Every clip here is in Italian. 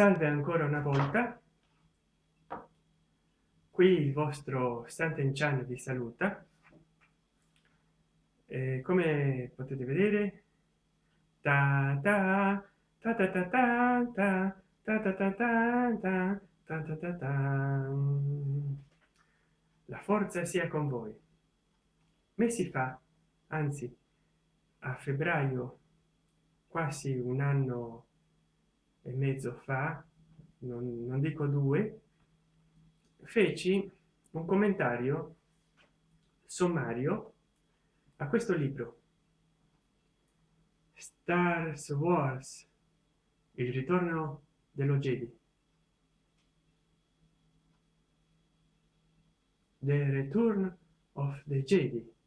salve ancora una volta qui il vostro Sant'Enchan vi saluta e come potete vedere ta ta ta ta ta ta ta ta ta ta ta ta ta ta ta la forza sia con voi mesi fa anzi a febbraio quasi un anno e mezzo fa non, non dico due feci un commentario sommario a questo libro. Stars wars il ritorno dello jedi the return of the jedi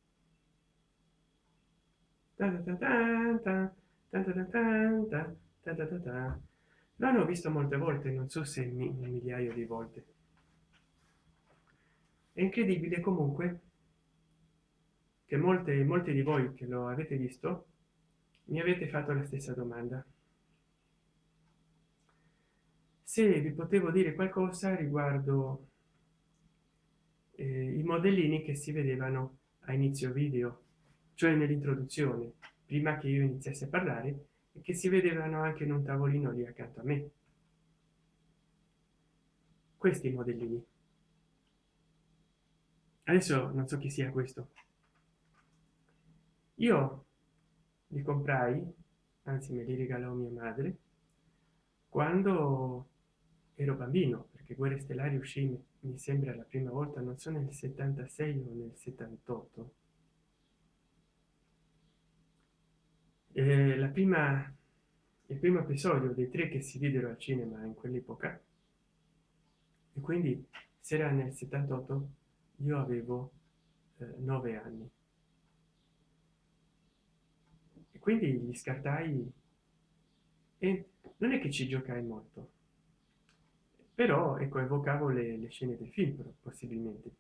l'hanno visto molte volte non so se un migliaio di volte è incredibile comunque che molte molti di voi che lo avete visto mi avete fatto la stessa domanda se vi potevo dire qualcosa riguardo eh, i modellini che si vedevano a inizio video cioè nell'introduzione prima che io iniziasse a parlare e che si vedevano anche in un tavolino lì accanto a me. Questi modellini. Adesso non so chi sia questo. Io li comprai anzi me li regalò mia madre quando ero bambino perché guerre stellari uscì mi sembra la prima volta non so nel 76 o nel 78 eh, la prima il primo episodio dei tre che si videro al cinema in quell'epoca e quindi se era nel 78 io avevo eh, 9 anni. E quindi gli scartai e non è che ci giocai molto però ecco evocavo le, le scene del film possibilmente.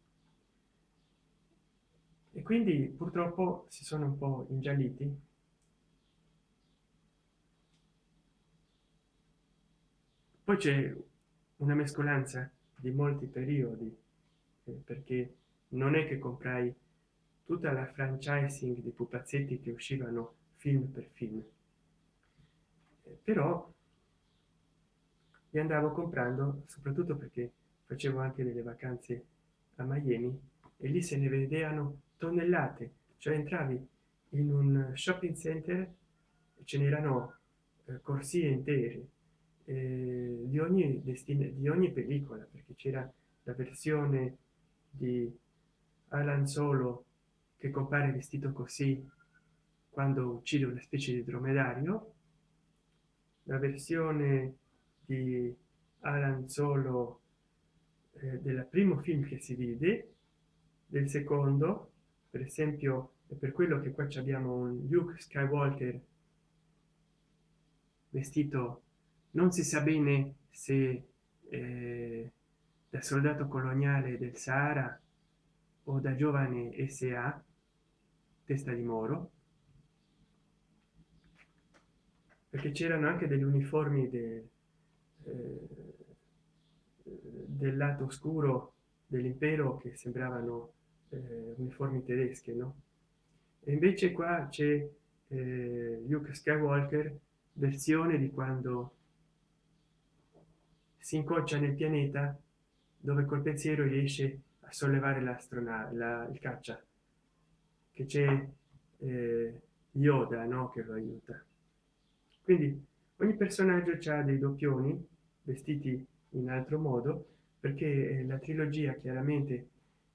E quindi purtroppo si sono un po ingialliti poi c'è una mescolanza di molti periodi eh, perché non è che comprai tutta la franchising di pupazzetti che uscivano film per film. Eh, però li andavo comprando soprattutto perché facevo anche delle vacanze a miami e lì se ne vedevano tonnellate. Cioè entravi in un shopping center ce n'erano eh, corsie intere eh, di ogni destino di ogni pellicola perché c'era la versione di Alan Solo che compare vestito così quando uccide una specie di dromedario la versione di Alan Solo eh, del primo film che si vide del secondo per esempio è per quello che qua abbiamo un Luke Skywalker vestito non si sa bene se eh, da soldato coloniale del Sahara o da giovane sa testa di moro perché c'erano anche degli uniformi de, eh, del lato oscuro dell'impero che sembravano eh, uniformi tedesche no? E invece qua c'è eh, Luke Skywalker versione di quando si incoccia nel pianeta dove col pensiero riesce a sollevare l'astronave la, il caccia che c'è eh, Yoda no che lo aiuta. Quindi ogni personaggio ha dei doppioni vestiti in altro modo perché eh, la trilogia chiaramente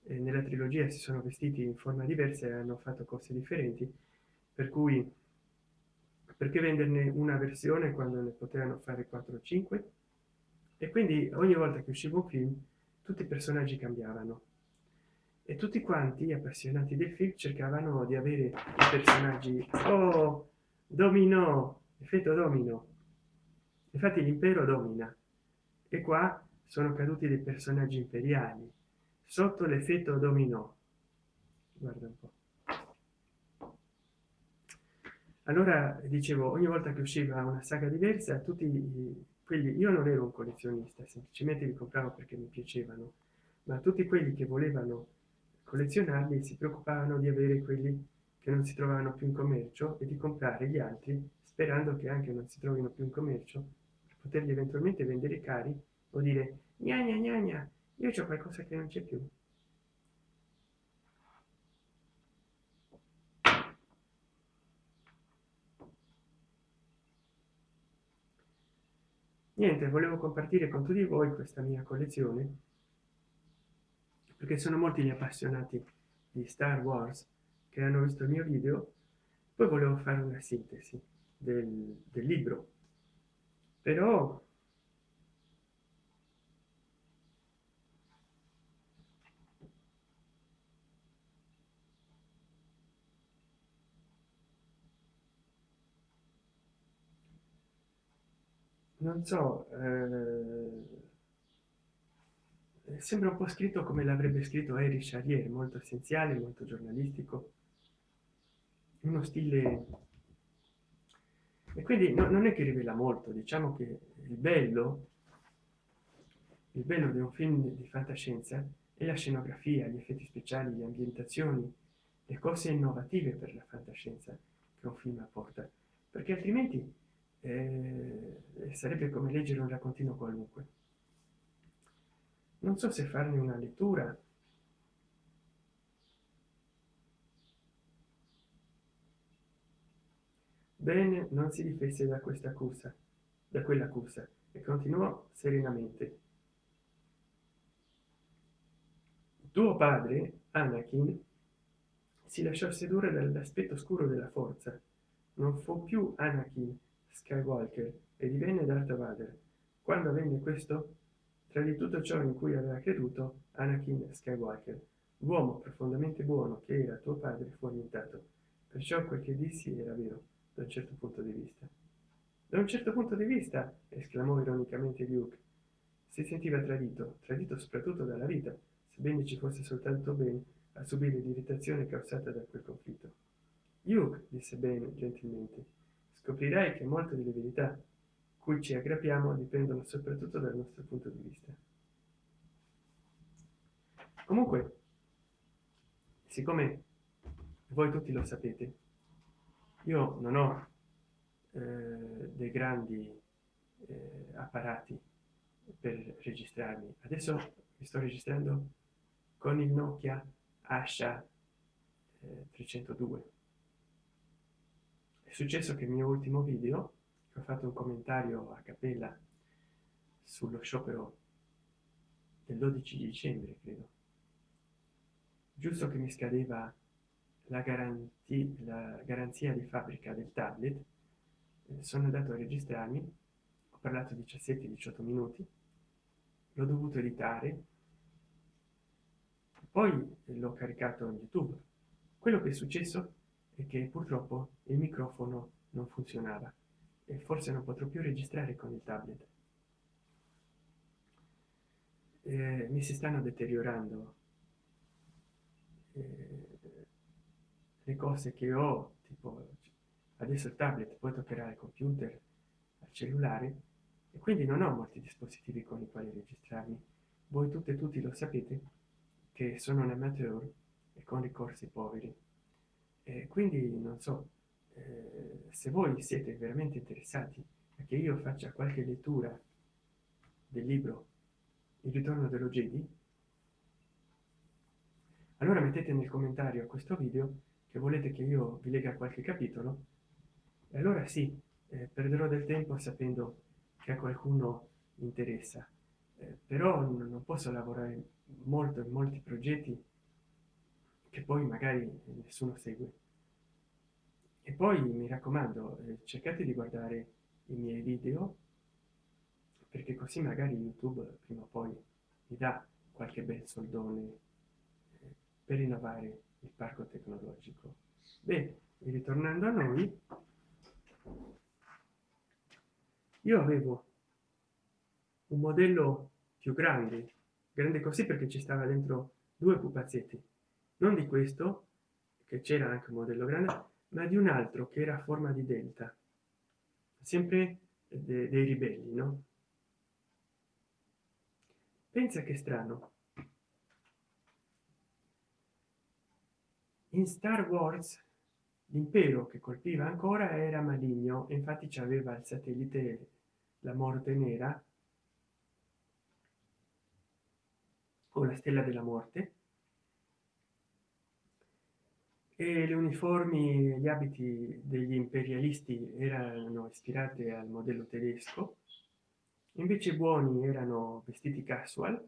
eh, nella trilogia si sono vestiti in forma diversa e hanno fatto cose differenti per cui perché venderne una versione quando ne potevano fare 4 o 5 e quindi ogni volta che usciva un film tutti i personaggi cambiavano. E tutti quanti appassionati del film cercavano di avere i personaggi oh domino effetto domino infatti l'impero domina. E qua sono caduti dei personaggi imperiali sotto l'effetto dominò. Guarda un po. Allora dicevo ogni volta che usciva una saga diversa tutti quelli io non ero un collezionista semplicemente li compravo perché mi piacevano ma tutti quelli che volevano collezionarli si preoccupavano di avere quelli che non si trovavano più in commercio e di comprare gli altri sperando che anche non si trovino più in commercio per poterli eventualmente vendere cari o dire gna gna gna gna io c'ho qualcosa che non c'è più niente volevo compartire con tutti voi questa mia collezione perché sono molti gli appassionati di star wars che hanno visto il mio video. Poi volevo fare una sintesi del, del libro. Però non so eh, sembra un po scritto come l'avrebbe scritto Eric Charrier molto essenziale molto giornalistico uno stile e quindi no, non è che rivela molto diciamo che il bello il bello di un film di fantascienza è la scenografia gli effetti speciali le ambientazioni le cose innovative per la fantascienza che un film apporta perché altrimenti eh, sarebbe come leggere un raccontino qualunque. Non so se farne una lettura. Bene non si difesse da questa accusa da quell'accusa e continuò serenamente. Tuo padre anakin si lasciò sedurre dall'aspetto scuro della forza. Non fu più anakin skywalker e divenne darth vader. Quando avvenne questo tra di tutto ciò in cui aveva creduto anakin skywalker uomo profondamente buono che era tuo padre fu annientato perciò quel che dissi era vero da un certo punto di vista. Da un certo punto di vista esclamò ironicamente luke. Si sentiva tradito tradito soprattutto dalla vita sebbene ci fosse soltanto bene a subire l'irritazione causata da quel conflitto. Luke disse bene gentilmente scoprirai che molte delle verità cui ci aggrappiamo dipendono soprattutto dal nostro punto di vista. Comunque siccome voi tutti lo sapete io non ho eh, dei grandi eh, apparati per registrarmi. Adesso mi sto registrando con il nokia asha eh, 302 è successo che il mio ultimo video ho fatto un commentario a cappella sullo sciopero del 12 dicembre credo. Giusto che mi scadeva la garanzia la garanzia di fabbrica del tablet eh, sono andato a registrarmi ho parlato 17 18 minuti l'ho dovuto editare poi l'ho caricato in youtube. Quello che è successo che purtroppo il microfono non funzionava e forse non potrò più registrare con il tablet. Eh, mi si stanno deteriorando. Eh, le cose che ho tipo adesso il tablet poi toccherà il computer al cellulare e quindi non ho molti dispositivi con i quali registrarmi. Voi tutte e tutti lo sapete che sono un amateur e con ricorsi poveri e quindi non so eh, se voi siete veramente interessati a che io faccia qualche lettura del libro il ritorno dello jedi allora mettete nel commentario a questo video che volete che io vi lega qualche capitolo. E allora sì eh, perderò del tempo sapendo che a qualcuno interessa. Eh, però non posso lavorare molto in molti progetti che poi magari nessuno segue. E poi mi raccomando eh, cercate di guardare i miei video perché così magari youtube prima o poi mi dà qualche bel soldone eh, per rinnovare il parco tecnologico. Bene ritornando a noi io avevo un modello più grande grande così perché ci stava dentro due pupazzetti non di questo che c'era anche un modello grande ma di un altro che era a forma di delta. Sempre de dei ribelli no? Pensa che strano. In star wars l'impero che colpiva ancora era maligno infatti ci aveva il satellite la morte nera o la stella della morte e le uniformi gli abiti degli imperialisti erano ispirate al modello tedesco invece buoni erano vestiti casual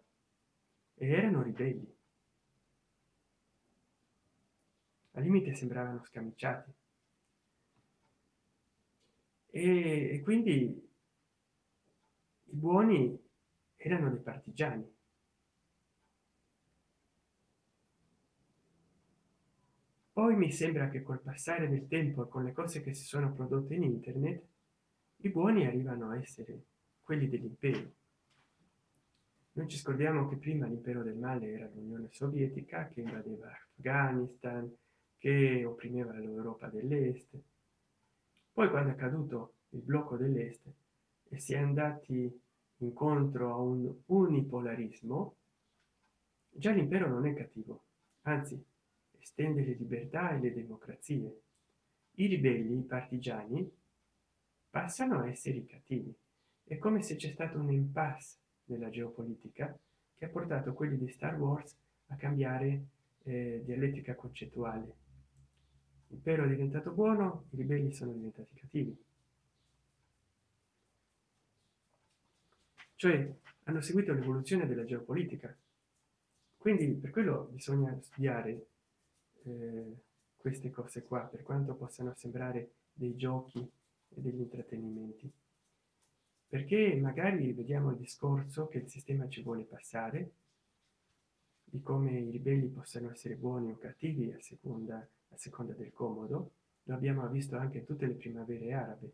e erano ribelli. Al limite sembravano scamiciati. E, e quindi i buoni erano dei partigiani poi mi sembra che col passare del tempo e con le cose che si sono prodotte in internet i buoni arrivano a essere quelli dell'impero. Non ci scordiamo che prima l'impero del male era l'unione sovietica che invadeva afghanistan che opprimeva l'europa dell'est. Poi quando è caduto il blocco dell'est e si è andati incontro a un unipolarismo già l'impero non è cattivo. Anzi estende le libertà e le democrazie. I ribelli i partigiani passano a essere i cattivi. È come se c'è stato un impasse nella geopolitica che ha portato quelli di star wars a cambiare eh, dialettica concettuale. L'impero è diventato buono i ribelli sono diventati cattivi. Cioè hanno seguito l'evoluzione della geopolitica. Quindi per quello bisogna studiare eh, queste cose qua per quanto possano sembrare dei giochi e degli intrattenimenti. Perché magari vediamo il discorso che il sistema ci vuole passare di come i ribelli possano essere buoni o cattivi a seconda a seconda del comodo. Lo abbiamo visto anche in tutte le primavere arabe.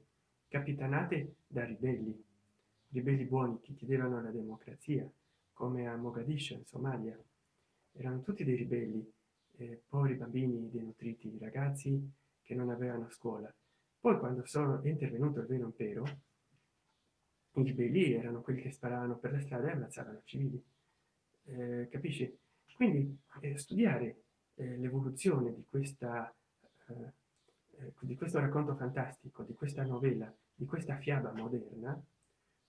Capitanate da ribelli. Ribelli buoni che chiedevano la democrazia come a mogadiscio in somalia. Erano tutti dei ribelli eh, poveri bambini denutriti ragazzi che non avevano scuola. Poi quando sono intervenuto il vero impero i ribelli erano quelli che sparavano per la strada e ammazzavano civili. Eh, capisci? Quindi eh, studiare eh, l'evoluzione di questa eh, eh, di questo racconto fantastico di questa novella di questa fiaba moderna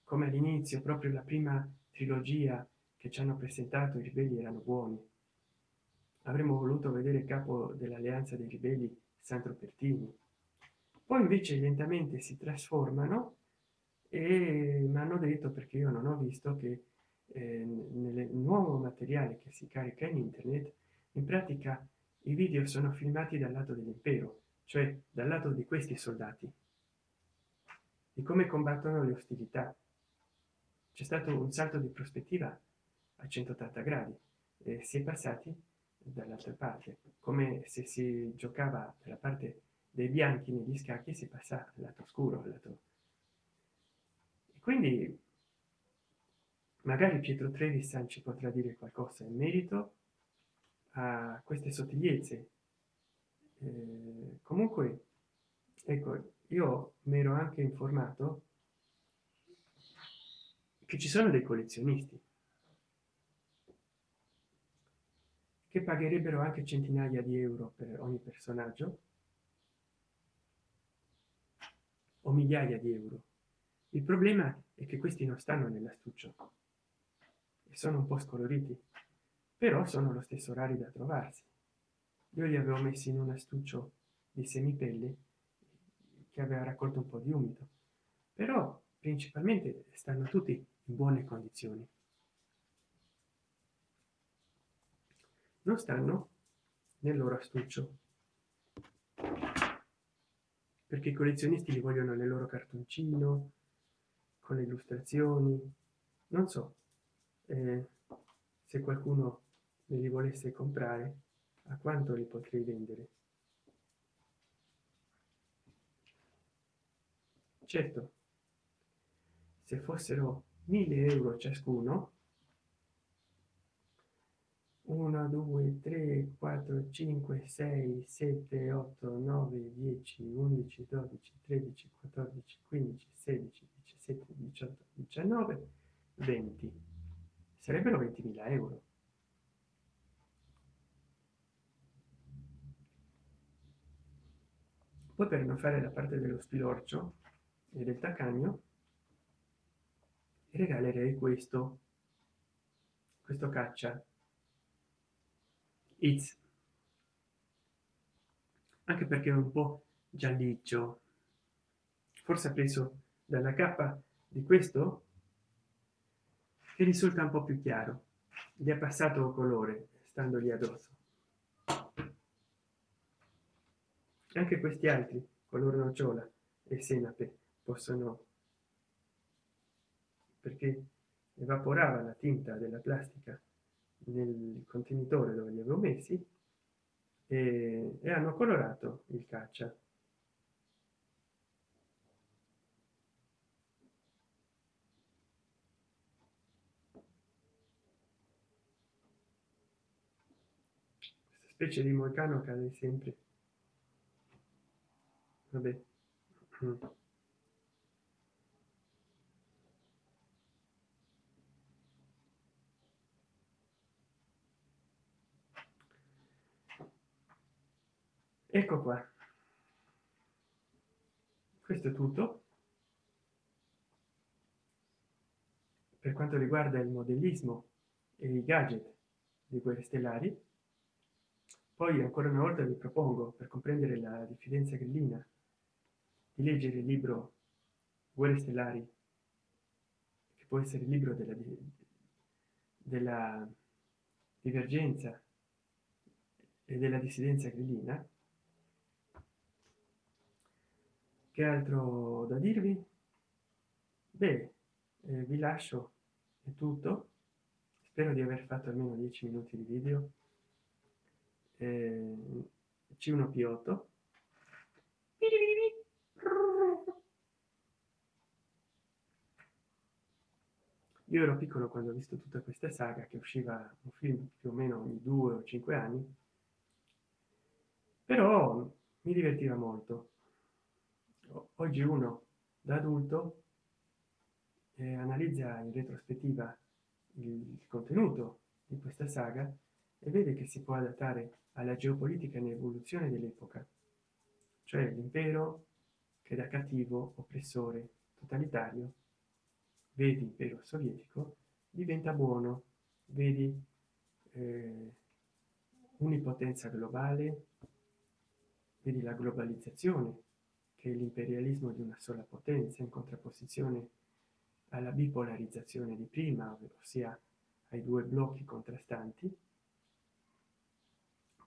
come all'inizio proprio la prima trilogia che ci hanno presentato i ribelli erano buoni avremmo voluto vedere il capo dell'alleanza dei ribelli sandro pertini. Poi invece lentamente si trasformano e mi hanno detto perché io non ho visto che eh, nel nuovo materiale che si carica in internet in pratica i video sono filmati dal lato dell'impero cioè dal lato di questi soldati. Di come combattono le ostilità? C'è stato un salto di prospettiva a 180 gradi e si è passati dall'altra parte. Come se si giocava dalla parte dei bianchi negli scacchi si passa al lato scuro al lato e quindi magari pietro trevisan ci potrà dire qualcosa in merito a queste sottigliezze. Eh, comunque ecco io mi ero anche informato che ci sono dei collezionisti che pagherebbero anche centinaia di euro per ogni personaggio. O migliaia di euro. Il problema è che questi non stanno nell'astuccio. E sono un po scoloriti. Però sono lo stesso rari da trovarsi. Io li avevo messi in un astuccio di semipelle che aveva raccolto un po di umido però principalmente stanno tutti in buone condizioni non stanno nel loro astuccio. Perché i collezionisti li vogliono nel loro cartoncino con le illustrazioni. Non so eh, se qualcuno me li volesse comprare a quanto li potrei vendere? Certo se fossero 1000 euro ciascuno 1 2 3 4 5 6 7 8 9 10 11 12 13 14 15 16 17 18 19 20 sarebbero 20.000 euro. Poi per non fare la parte dello spilorcio e del taccagno regalerei questo questo caccia It's anche perché è un po' gialliccio. Forse ha preso dalla cappa di questo che risulta un po più chiaro. Gli è passato colore stando lì addosso. Anche questi altri color nocciola e senape possono perché evaporava la tinta della plastica nel contenitore dove li avevo messi e, e hanno colorato il caccia. Questa specie di moicano cade sempre. Vabbè ecco qua. Questo è tutto. Per quanto riguarda il modellismo e i gadget di guerre stellari poi ancora una volta vi propongo per comprendere la diffidenza grillina di leggere il libro guerre stellari che può essere il libro della, della divergenza e della dissidenza grillina che altro da dirvi? Beh eh, vi lascio è tutto. Spero di aver fatto almeno 10 minuti di video. Eh, c1 p8 io ero piccolo quando ho visto tutta questa saga che usciva un film più o meno ogni due o cinque anni però mi divertiva molto oggi uno da adulto eh, analizza in retrospettiva il contenuto di questa saga e vede che si può adattare alla geopolitica in evoluzione dell'epoca. Cioè l'impero che da cattivo oppressore totalitario vedi impero sovietico diventa buono vedi eh, unipotenza globale vedi la globalizzazione che l'imperialismo di una sola potenza in contrapposizione alla bipolarizzazione di prima ossia ai due blocchi contrastanti.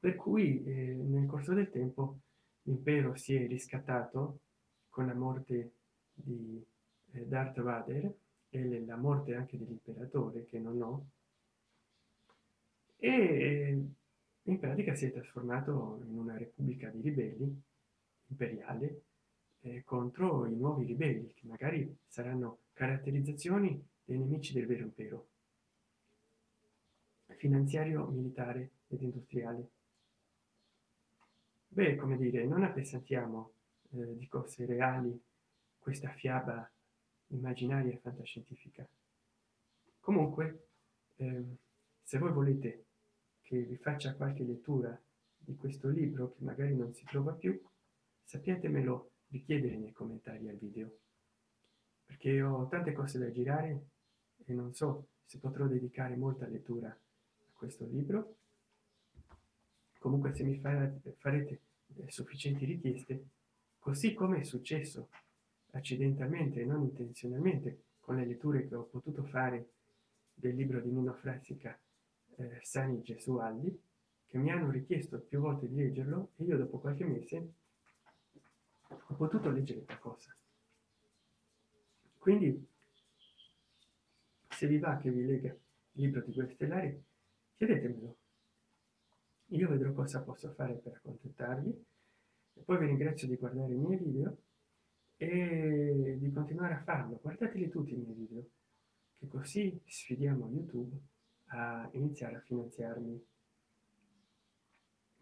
Per cui eh, nel corso del tempo l'impero si è riscattato con la morte di eh, Darth Vader e la morte anche dell'imperatore che non ho. E in pratica si è trasformato in una repubblica di ribelli imperiale eh, contro i nuovi ribelli che magari saranno caratterizzazioni dei nemici del vero impero. Finanziario militare ed industriale. Beh come dire non appesantiamo eh, di cose reali questa fiaba immaginaria e fantascientifica. Comunque eh, se voi volete che vi faccia qualche lettura di questo libro che magari non si trova più sappiatemelo richiedere nei commentari al video. Perché ho tante cose da girare e non so se potrò dedicare molta lettura a questo libro. Comunque se mi farete eh, sufficienti richieste così come è successo accidentalmente e non intenzionalmente con le letture che ho potuto fare del libro di Nino Frassica eh, Sani Gesualdi che mi hanno richiesto più volte di leggerlo e io dopo qualche mese ho potuto leggere qualcosa. Quindi se vi va che vi lega il libro di guerre stellari chiedetemelo io vedrò cosa posso fare per accontentarvi. E poi vi ringrazio di guardare i miei video e di continuare a farlo. Guardateli tutti i miei video che così sfidiamo youtube a iniziare a finanziarmi.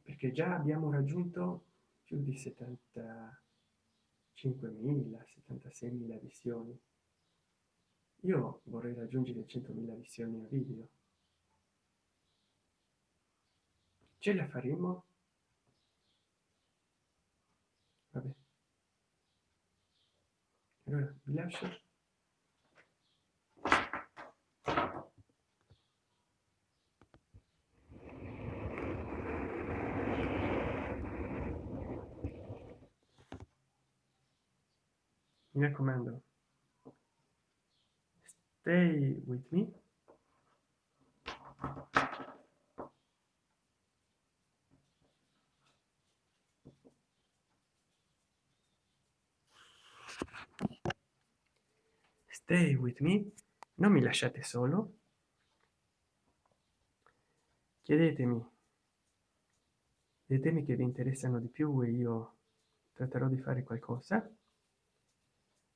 Perché già abbiamo raggiunto più di 75.000 76.000 visioni. Io vorrei raggiungere 100.000 visioni a video. Ce la faremo? Vabbè. Allora vi lascio mi raccomando. Stay with me. Stay with me. Non mi lasciate solo. Chiedetemi. Dei temi che vi interessano di più e io tratterò di fare qualcosa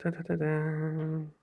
Da da da da.